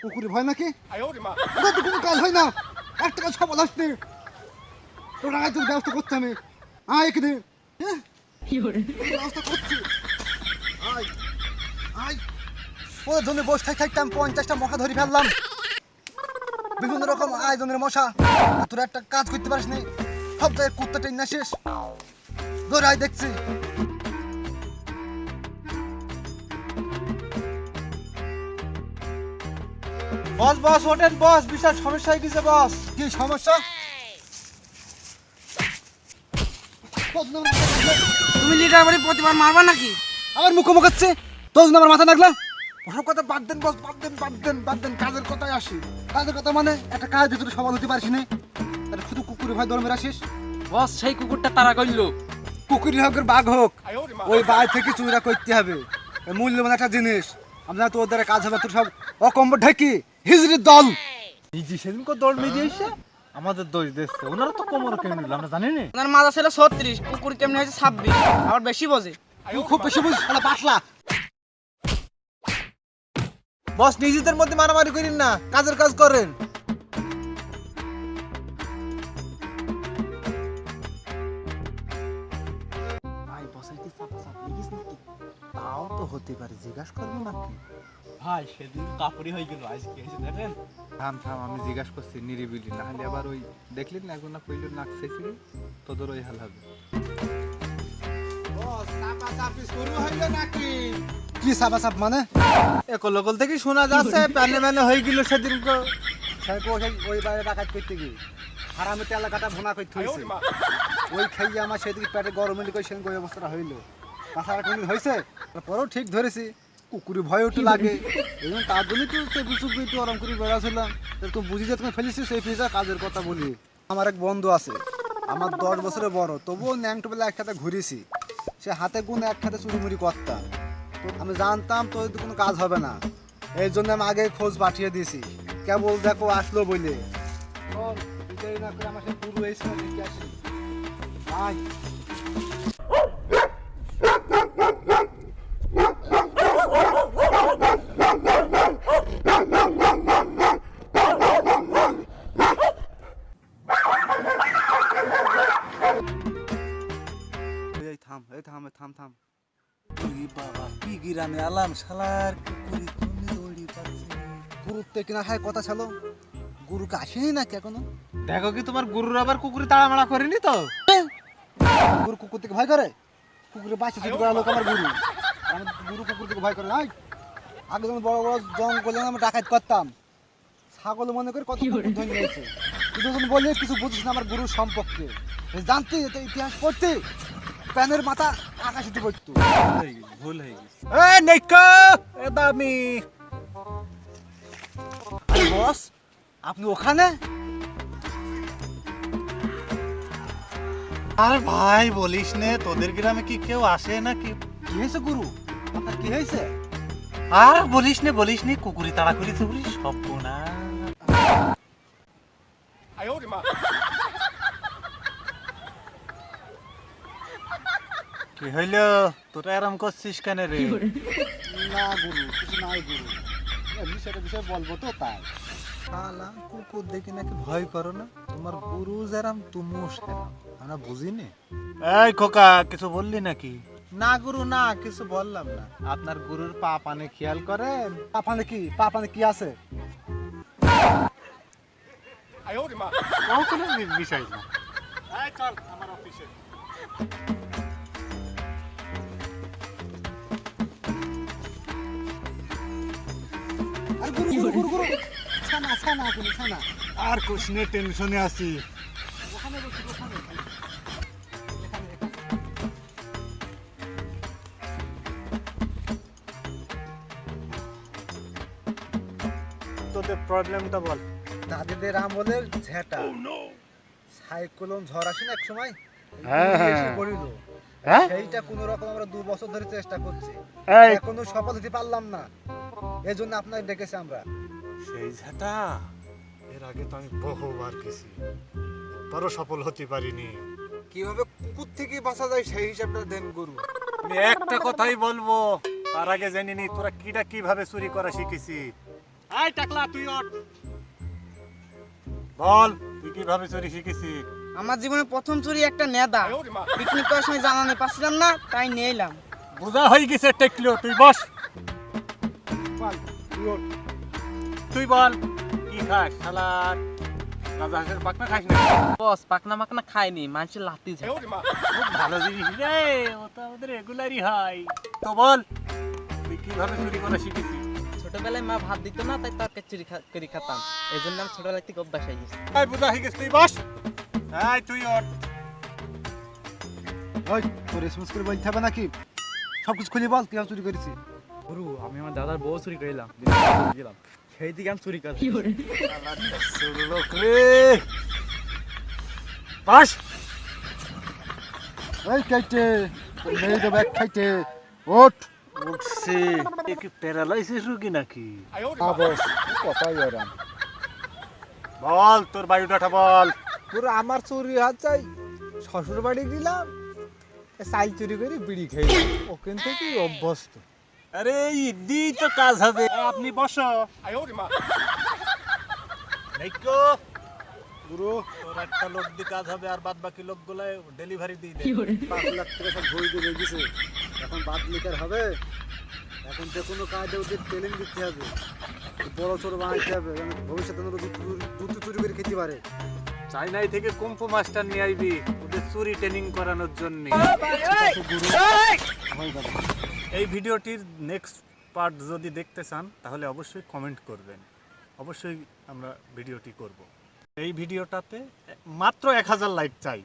কুকুরে ভয় নাকি? ওটা তো কোনো কাজ হয় না। একটা কাজ সফল আসতে তোর আগে তোর ব্যবস্থা করতে আমি আয় এখানে। হ্যাঁ? ব্যবস্থা করছি। আয়। আয়। ওদের জন্য বসে থাকতে থাকতে আমি পঞ্চাশটা মশা ধরে ফেললাম। বিভিন্ন রকম আয়োজনের মশা। তোরা একটা কাজ করতে পারিস নি। সব জায়গায় কুত্তা টেন না শেষ। ধরে আয় দেখছি। বস বস ওঠেন বস বিশাল সমস্যা হয়ে গেছে বস। কি সমস্যা? তুমি লিডার বাড়ি প্রতিবার মারবা নাকি? আমার মুখ মুখাচ্ছে তোর জন্য আমার মাথা ওসব কথা বাদ দেন বস বাদ দেন বাদ দেন বাদ দেন কাজের কথায় আসি। কাজের কথা মানে? একটা কাজ ভিতরে সফল হতে পারিস না। তাহলে শুধু কুকুরে ভয় দরমের আসিস বস সেই কুকুরটা তারা করল। কুকুরি হোক বাঘ হোক ওই বাঘ থেকে চুরা করতে হবে। মূল্যবান একটা জিনিস। আমরা তোর দ্বারা কাজ হবে তোর সব অকম্ব ঢেকি। হিজড়ির দল। ইজি দৌড় মেরে এসে আমাদের দোষ দিচ্ছে ওনারা তো কোমর কেমন আমরা জানি না? ওনার মাজা ছিল ছত্রিশ কুকুর কেমনি হয়েছে ছাব্বিশ আবার বেশি বোঝে। খুব বেশি বুঝিস শালা পাতলা। বস নিজেদের মধ্যে মারামারি করেন না কাজের কাজ করেন। তাও তো হতে পারে জিজ্ঞাসা করব নাকি? ভাই সেদিন কাপড়ি হয়ে গেল আজকে এসে দেখেন। থাম থাম আমি জিজ্ঞাসা করছি নিরিবিলি না হলে আবার ওই দেখলেন না এখন না কইল নাক তোদের ওই হাল হবে। কি মানে? একলকল থেকে শোনা যাচ্ছে প্যানে ম্যানে হয়ে গেল সেই ওই বাইরে ডাকাত করতে গিয়ে। হারামে তেলা কাটা ভুনা করতে হয়েছে ওই খাইয়ে আমার সেদিকে পেটে গরম কই সেদিন ওই অবস্থাটা হইল। তাছাড়া কোনদিন হয়েছে তারপরেও ঠিক ধরেছি। কুকুরি ভয় একটু লাগে। জন্য তার জন্যই তো চেপু চুপু একটু আরাম করে বেড়াছিলাম তুমি বুঝি যে তুমি ফেলেছি, সেই ফিজা কাজের কথা বলি। আমার এক বন্ধু আছে, আমার দশ বছরের বড়, তবুও ন্যাংটো বেলা একসাথে ঘুরেছি। সে হাতে গুণ একসাথে চুরিমুড়ি করতাম আমি জানতাম তো কোনো কাজ হবে না। এই জন্য আমি আগে খোঁজ পাঠিয়ে দিয়েছি। কেবল দেখো আসলো বলে। না করে আমার সাথে পুরো দেখে আসি। গিরামে আলাম শালার কুকুরি তুমি দৌড়ি পাচ্ছে। গুরুত্বে কিনা খায় কথা ছিল? গুরুকে আসেনি নাকি এখনও? দেখো কি তোমার গুরুর আবার কুকুরি তাড়ামাড়া করেনি তো? গুরু কুকুর থেকে ভয় করে? কুকুরে বাঁচে চুরি করা লোক আমার গুরু? গুরু কুকুর থেকে ভয় করে নাই আগে যখন বড় বড় জঙ্গলে আমি ডাকাত করতাম ছাগল মনে করে কত ধরে নিয়েছে তুই যখন বললি কিছু বুঝিস না আমার গুরুর সম্পর্কে। জানতি ইতিহাস পড়তে? প্যানের মাথা আকাশে ভুল হয়ে গেছে। এ নেকা এ দামি। বস আপনি ওখানে? আরে ভাই বলিস নে তোদের গ্রামে কি কেউ আসে নাকি? কি হয়েছে গুরু? আপনার কি হয়েছে? আর বলিস নে বলিস নে কুকুরি তাড়া করি তুকুরি সব না কি হইল? তোরা এরম করছিস কেন রে? না গুরু কিছু নাই গুরু। সেটা বিষয়ে বলব তো তাই। শালা কুকুর দেখে নাকি ভয় করো না? তোমার গুরু যেরাম তুমিও সেরাম। আমরা বুঝি নে এই খোকা কিছু বললি নাকি? না গুরু না কিছু বললাম না। আপনার গুরুর পা পানে খেয়াল করেন? পাপানে কি? পাপানে কি আছে? তাও কোনো বি- বিষয় না চল আমার অফিসে আর গুরু গুরু গুরু গুরু ছানা ছানা গুরু ছানা আর কুছ টেনশনে আছি ওখানে বসে ওখানে এখানে এখানে তোদের প্রবলেমটা বল। দাদিদের আমলের ঝেটা। সাইক্লোন ঝড় আসে না এক সময় হ্যাঁ, হ্যাঁ। পড়িল। হ্যাঁ? সেইটা কোন রকম আমরা দু বছর ধরে চেষ্টা করছি। এই। এখনও সফল হতে পারলাম না। এই জন্য আপনাকে ডেকেছি আমরা। সেই ঝাঁটা? এর আগে তো আমি বহুবার গেছি। তারও সফল হতে পারিনি। কীভাবে কুকুর থেকে বাঁচা যায় সেই হিসাবটা দেন গুরু। আমি একটা কথাই বলব তার আগে জেনে নি তোরা কিটা কীভাবে চুরি করা শিখেছি। আয় টাকলা তুই ওঠ। বল তুই কীভাবে চুরি শিখেছি? আমার জীবনে প্রথম চুরি একটা নেদা। পিকনিক করার সময় জানানি পাচ্ছিলাম না তাই নিয়ে এলাম। বোঝা হয়ে গেছে টেকলো তুই বস। বল, তুই। তুই বল কি খাস সালাদ পাকনা খাস না বস পাকনা মাকনা খায়নি মানুষের লাতি ভালো জিনিস রে ও তো আমাদের রেগুলারই হয়। তো বল তুই কীভাবে চুরি করা শিখেছিস? ছোটবেলায় মা ভাত দিত না তাই তরকারি চুরি করে খেতাম। এই জন্য আমি ছোটবেলা থেকে অভ্যাস হয়ে গেছে। এই বোঝা হয়ে গেছে তুই বস। এই তুই ওঠ। ওই তোর রেসপন্স করে বলতে হবে নাকি? সব কিছু খুলে বল কীভাবে চুরি করেছি গুরু আমি আমার দাদার বউ চুরি করলাম গেলাম। সেই দিকে আমি চুরি করছি এই খাইতে এক খাইতে। ওঠ। উঠছে। এ কি প্যারালাইসিস রোগী নাকি? আবস কথাই ওরাম বল তোর বায়ুটাটা বল। পুরো আমার চুরি হাত চাই। শ্বশুর বাড়ি দিলাম চাল চুরি করে বিড়ি খেয়ে ওখান থেকে অভ্যস্ত। আরে ইদি তো কাজ হবে। আপনি বসো। নাইকো গুরু একটা লোক দিয়ে কাজ হবে আর বাদ বাকি লোকগুলো ডেলিভারি দিয়ে দে পাঁচ লাখ টাকা সব ভরি দিয়ে রেখেছে এখন বাদ লিটার হবে। এখন যে কোনো কাজে ওদের ট্রেনিং দিতে হবে। বড় ছোট বানাইতে হবে ভবিষ্যতে ওরা চুরি করে খেতে পারে। চাইনাই থেকে কুম্ফু মাস্টার নিয়ে আইবি ওদের চুরি ট্রেনিং করানোর জন্য। এই ভিডিওটির নেক্সট পার্ট যদি দেখতে চান, তাহলে অবশ্যই কমেন্ট করবেন। অবশ্যই আমরা ভিডিওটি করব। এই ভিডিওটাতে মাত্র এক হাজার লাইক চাই।